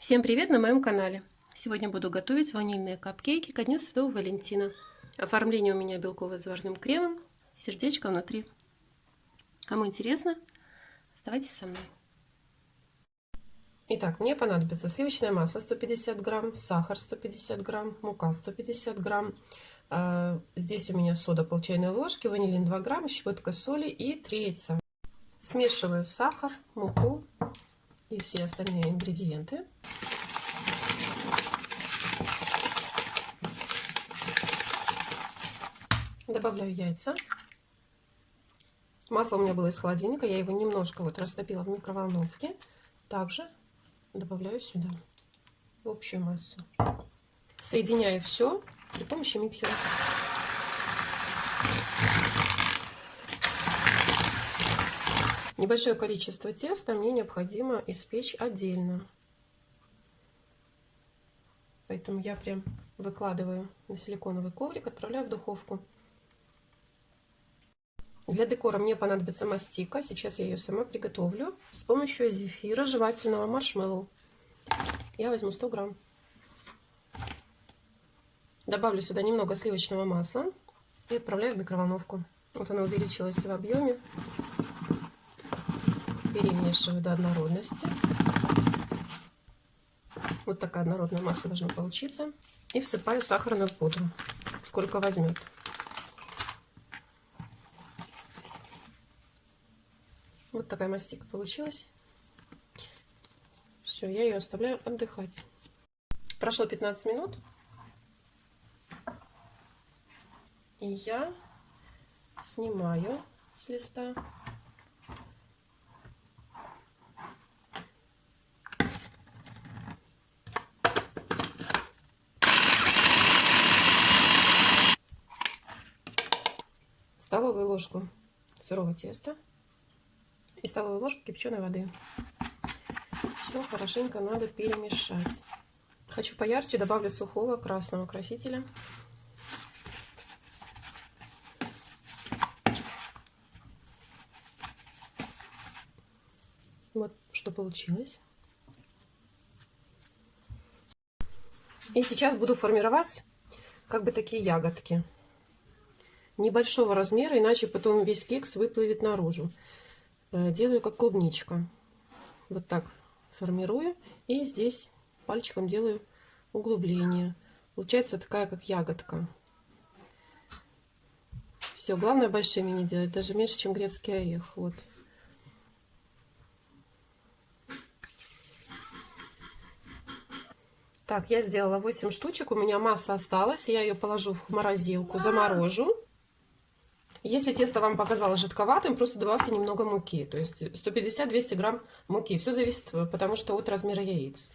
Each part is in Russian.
Всем привет на моем канале! Сегодня буду готовить ванильные капкейки ко Дню Святого Валентина. Оформление у меня белковое с заварным кремом, сердечко внутри. Кому интересно, оставайтесь со мной. Итак, мне понадобится сливочное масло 150 грамм, сахар 150 грамм, мука 150 грамм. А, здесь у меня сода пол чайной ложки, ванилин 2 грамма, щепотка соли и 3 яйца. Смешиваю сахар, муку и все остальные ингредиенты. Добавляю яйца. Масло у меня было из холодильника, я его немножко вот растопила в микроволновке. Также добавляю сюда в общую массу. Соединяю все при помощи миксера. Небольшое количество теста мне необходимо испечь отдельно. Поэтому я прям выкладываю на силиконовый коврик, отправляю в духовку. Для декора мне понадобится мастика. Сейчас я ее сама приготовлю с помощью зефира жевательного маршмеллоу. Я возьму 100 грамм. Добавлю сюда немного сливочного масла и отправляю в микроволновку. Вот она увеличилась в объеме перемешиваю до однородности. Вот такая однородная масса должна получиться. И всыпаю сахарную пудру, сколько возьмет. Вот такая мастика получилась. Все, я ее оставляю отдыхать. Прошло 15 минут. И я снимаю с листа столовую ложку сырого теста и столовую ложку кипяченой воды. Все хорошенько надо перемешать. Хочу поярче, добавлю сухого красного красителя. Вот что получилось. И сейчас буду формировать как бы такие ягодки небольшого размера, иначе потом весь кекс выплывет наружу. Э, делаю как клубничка. Вот так формирую. И здесь пальчиком делаю углубление. Получается такая, как ягодка. Все, главное большими не делать, даже меньше, чем грецкий орех. Вот. Так, я сделала 8 штучек, у меня масса осталась, я ее положу в морозилку, заморожу. Если тесто вам показалось жидковатым, просто добавьте немного муки. То есть 150-200 грамм муки. Все зависит, э, потому что от размера яиц.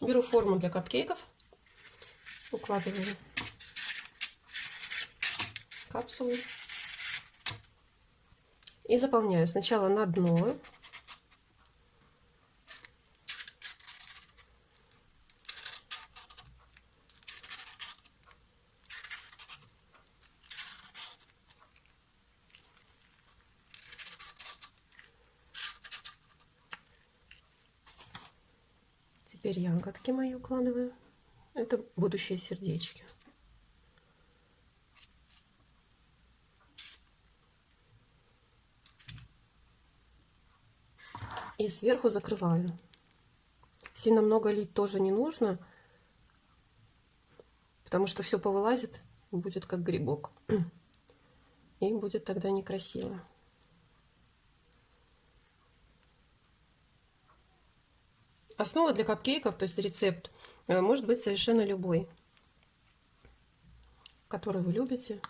Беру форму для капкейков. Укладываю капсулы. И заполняю сначала на дно Теперь ягодки мои укладываю. Это будущие сердечки. И сверху закрываю. Сильно много лить тоже не нужно, потому что все повылазит, будет как грибок. И будет тогда некрасиво. Основа для капкейков, то есть рецепт, э, может быть совершенно любой, который вы любите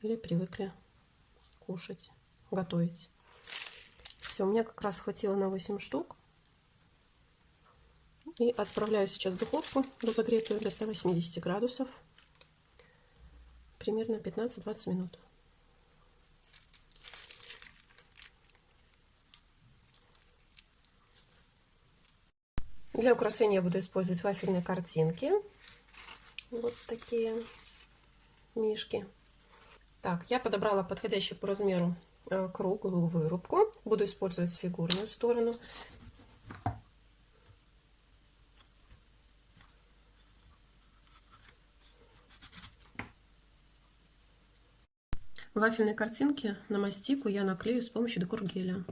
или привыкли кушать, готовить. Все, у меня как раз хватило на 8 штук. И отправляю сейчас в духовку разогретую до 180 градусов. Примерно 15-20 минут. Для украшения я буду использовать вафельные картинки. Вот такие мишки. Так, я подобрала подходящие по размеру э, круглую вырубку. Буду использовать фигурную сторону. Вафельные картинки на мастику я наклею с помощью декор-геля.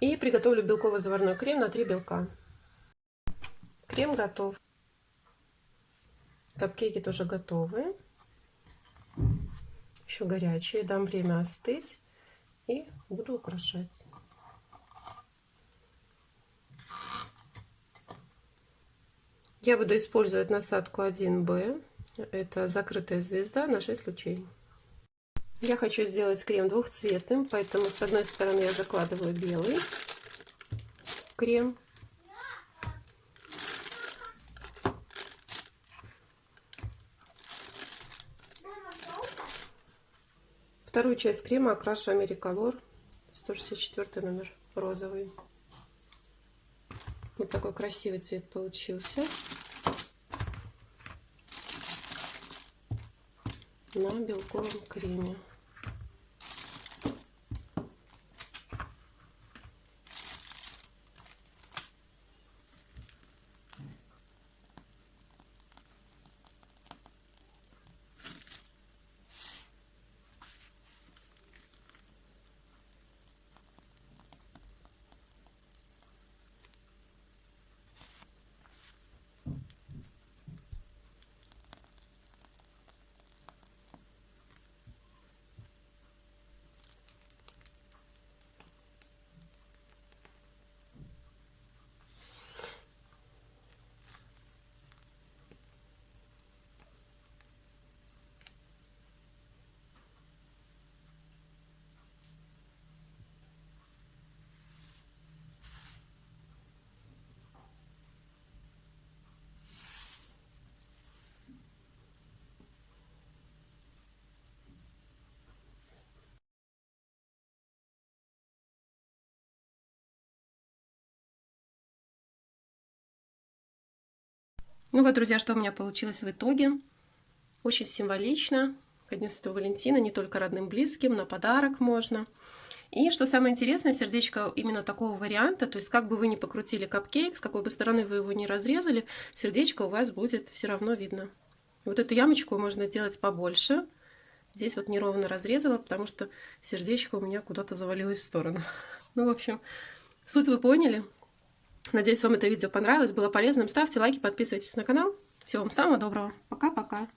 И приготовлю белково-заварной крем на 3 белка. Крем готов. Капкейки тоже готовы. Еще горячие. Дам время остыть. И буду украшать. Я буду использовать насадку 1Б. Это закрытая звезда на 6 лучей. Я хочу сделать крем двухцветным, поэтому с одной стороны я закладываю белый крем. Вторую часть крема окрашу Америколор 164 номер розовый. Вот такой красивый цвет получился. На белковом креме. Ну вот, друзья, что у меня получилось в итоге. Очень символично. Ко Дню Святого Валентина не только родным, близким, на подарок можно. И что самое интересное, сердечко именно такого варианта, то есть как бы вы ни покрутили капкейк, с какой бы стороны вы его не разрезали, сердечко у вас будет все равно видно. Вот эту ямочку можно делать побольше. Здесь вот неровно разрезала, потому что сердечко у меня куда-то завалилось в сторону. Ну, в общем, суть вы поняли. Надеюсь, вам это видео понравилось, было полезным. Ставьте лайки, подписывайтесь на канал. Всего вам самого доброго. Пока-пока.